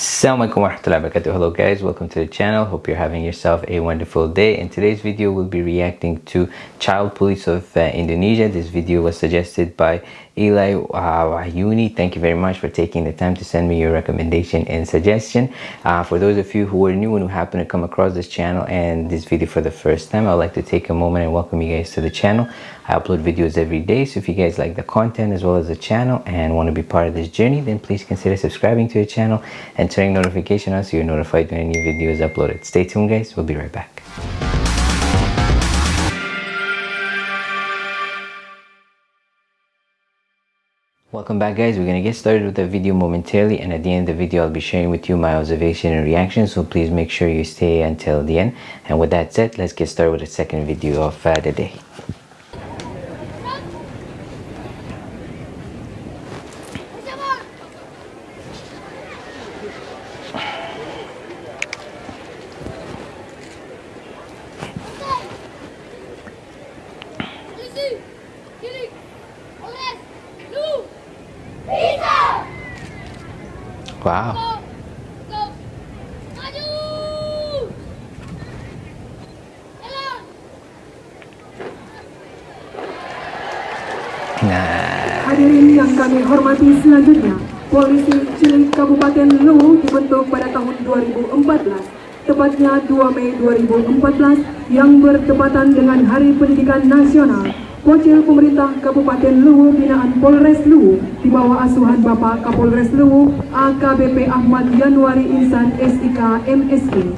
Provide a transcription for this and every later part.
Assalamualaikum warahmatullahi wabarakatuh. Hello guys, welcome to the channel. Hope you're having yourself a wonderful day. In today's video, we'll be reacting to Child Police of uh, Indonesia. This video was suggested by Eli Wahyuni. Thank you very much for taking the time to send me your recommendation and suggestion. Uh, for those of you who are new and who happen to come across this channel and this video for the first time, I would like to take a moment and welcome you guys to the channel. I upload videos every day, so if you guys like the content as well as the channel and want to be part of this journey, then please consider subscribing to the channel and turning notification on so you're notified when a new video is uploaded. Stay tuned guys, we'll be right back. Welcome back guys, we're to get started with the video momentarily and at the end of the video I'll be sharing with you my observation and reaction so please make sure you stay until the end and with that said let's get started with the second video of uh, the day. Wow. Nah. Hadirin yang kami hormati selanjutnya, Polisi Cilik Kabupaten Luwu dibentuk pada tahun 2014, tepatnya 2 Mei 2014 yang bertepatan dengan Hari Pendidikan Nasional Wakil Pemerintah Kabupaten Luwu binaan Polres Luwu di bawah asuhan Bapak Kapolres Luwu AKBP Ahmad Januari Insan SIK MSI.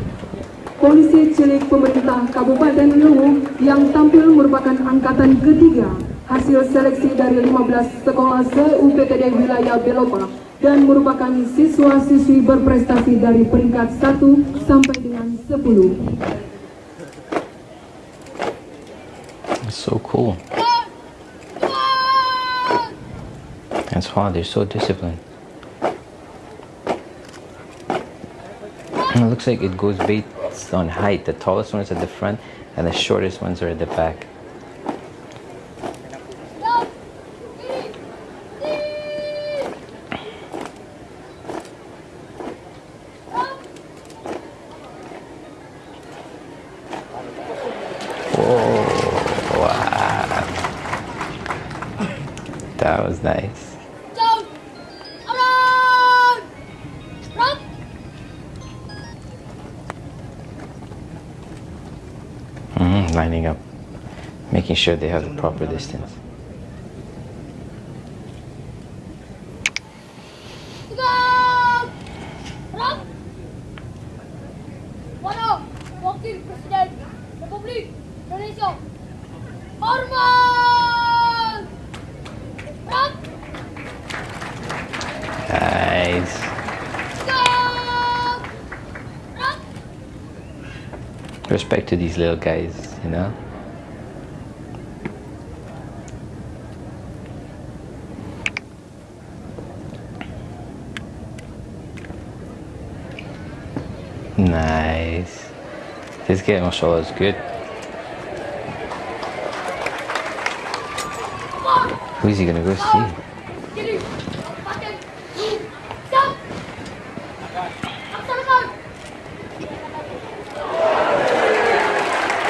Polisi cilik pemerintah Kabupaten Luwu yang tampil merupakan angkatan ketiga hasil seleksi dari 15 sekolah se-UPTD wilayah Belopa dan merupakan siswa-siswi berprestasi dari peringkat 1 sampai dengan 10. so cool. That's they're so disciplined. And it looks like it goes based on height. The tallest one is at the front and the shortest ones are at the back. Lining up, making sure they have the proper distance. Nice. Respect to these little guys, you know? Nice. This game, mashallah, is good. Who is he gonna go see?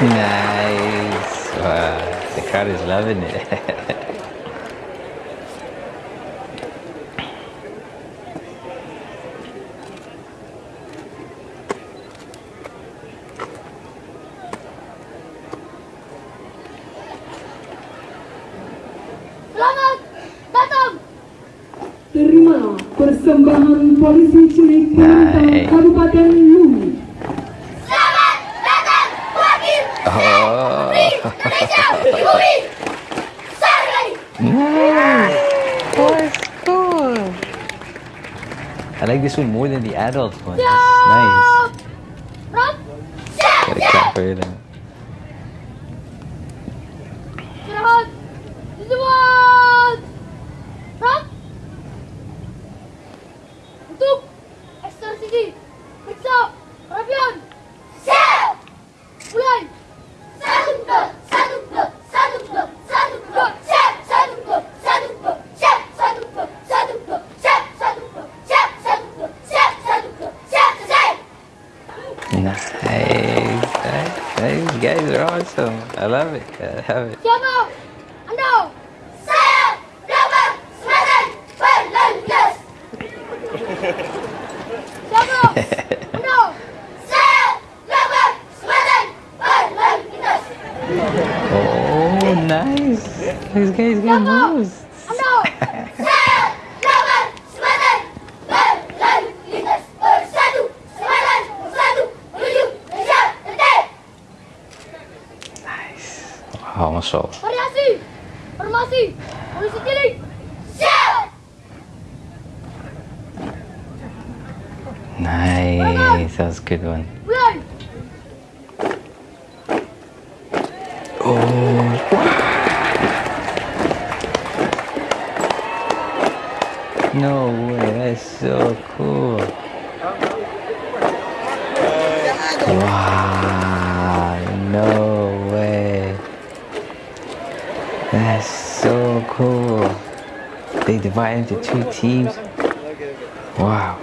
Nice. Wow, the crowd is loving it. Selamat datang. Terima persembahan polisi cilik nice. Kabupaten Luwu. Nice. That's cool. I like this one more than the adult one. That's nice. Gotta clap for them. I love it. I love it. Siapa? Anda? Saya Dapat Selatan Berlanjut. Siapa? Anda? Saya Dapat Selatan Berlanjut. Oh, nice. These guys got Wow. Variasi. Formasi. Polisi cilik. Nice. That was a good one. Mulai. No way. That's so cool. Wow. Divide into two teams. Wow.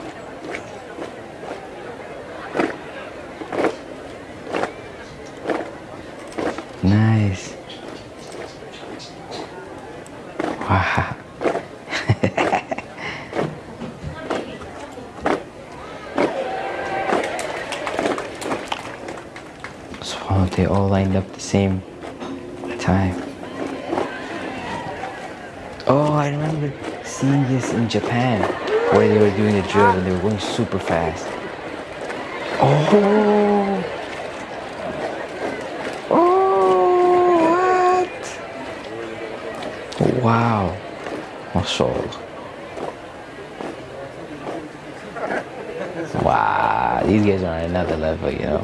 Nice. Wow, they all lined up the same time. Oh, I remember seeing this in Japan where they were doing the drill and they were going super fast. Oh! Oh, what? Wow. MashaAllah. Wow, these guys are on another level, you know.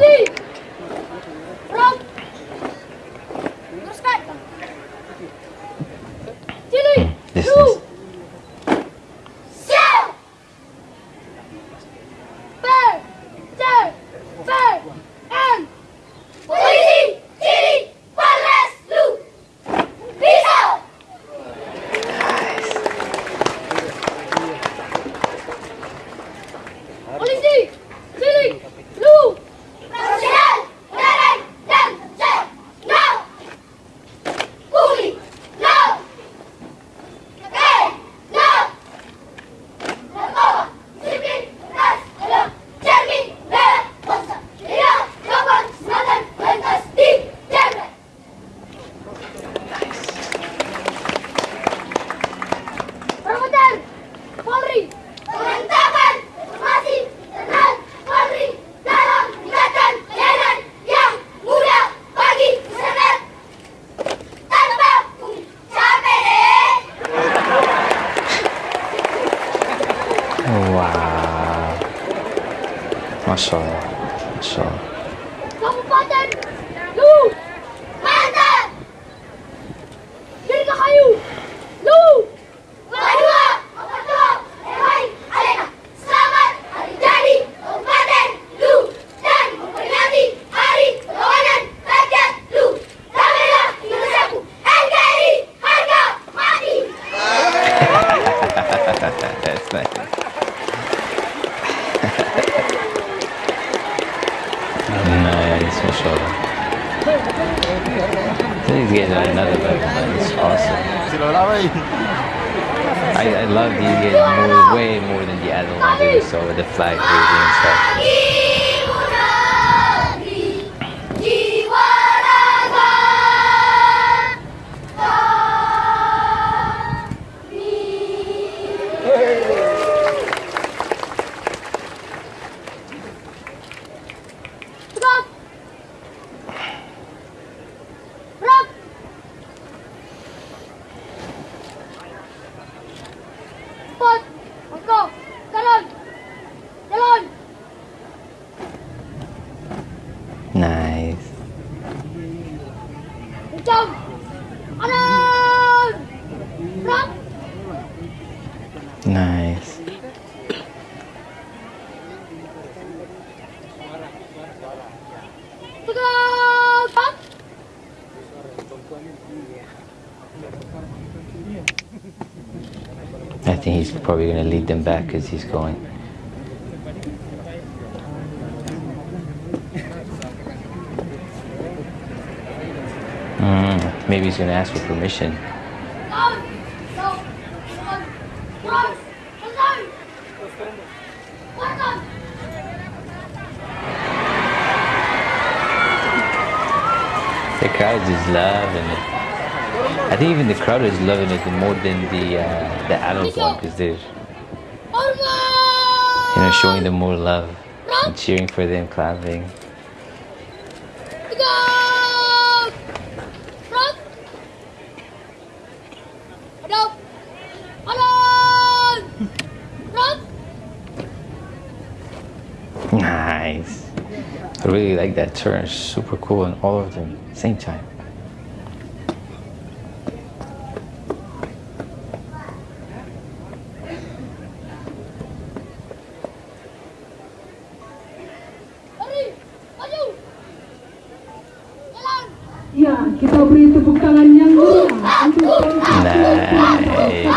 MashaAllah. MashaAllah. These guys are another level. It's awesome. I, I love these guys more, way more than the other ones with the flag and stuff. Nice. I think he's probably going to lead them back because he's going. Maybe he's gonna ask for permission. The crowd is loving it. I think even the crowd is loving it more than the uh, the adult one because they're you know showing them more love and cheering for them clapping Go! Front! Hadap! Alon! Front! Nice. I really like that turn. It's super cool and all of them same time. Lari! Maju! Jalan! Ya, kita beri tepuk tangan yang meriah untuk Nice.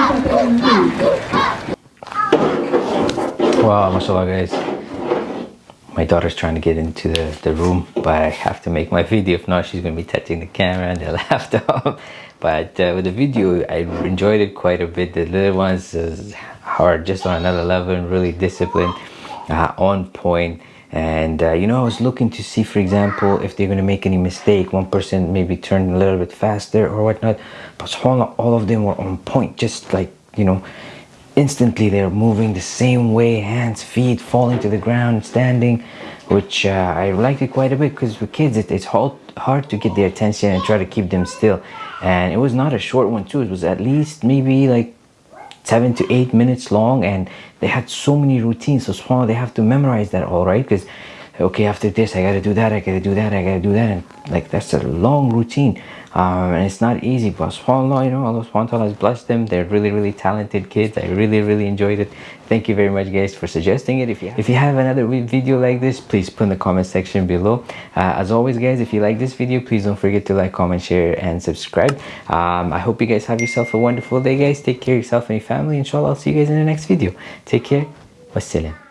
Wow, mashallah guys. My daughter's trying to get into the, the room, but I have to make my video. If not, she's going to be touching the camera and the laptop. But uh, with the video, I enjoyed it quite a bit. The little ones are just on another level and really disciplined, uh, on point. And uh, you know, I was looking to see, for example, if they're going to make any mistake. One person maybe turned a little bit faster or whatnot. But all of them were on point, just like, you know, instantly they're moving the same way hands feet falling to the ground standing which uh, i liked it quite a bit because with kids it, it's hard, hard to get their attention and try to keep them still. And it was not a short one too. It was at least maybe like seven to eight minutes long and they had so many routines. So they have to memorize that all right? Because okay after this i gotta do that i gotta do that i gotta do that. And like that's a long routine. Um, and it's not easy but subhanallah you know allah wa has blessed them. They're really really talented kids. I really really enjoyed it. Thank you very much guys for suggesting it. If you if you have another video like this please put in the comment section below. Uh, as always guys if you like this video please don't forget to like comment share and subscribe. Um, i hope you guys have yourself a wonderful day guys. Take care of yourself and your family. Inshallah i'll see you guys in the next video. Take care. Wassalam